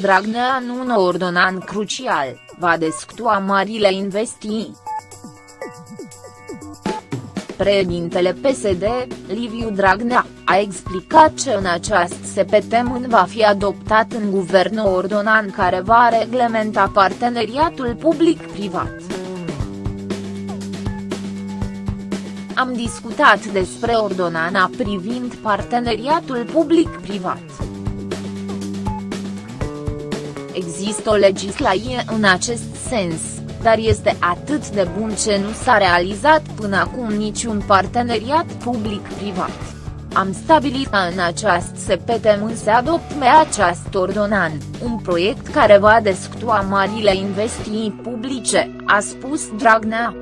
Dragnea în un ordonan crucial, va desctua marile investii. Președintele PSD, Liviu Dragnea, a explicat că în această săptămână va fi adoptat în guvern o ordonan care va reglementa parteneriatul public-privat. Am discutat despre ordonana privind parteneriatul public-privat. Există o legislație în acest sens, dar este atât de bun ce nu s-a realizat până acum niciun parteneriat public-privat. Am stabilit ca în această săptămână să adopte acest ordonanț, un proiect care va desctua marile investiții publice, a spus Dragnea.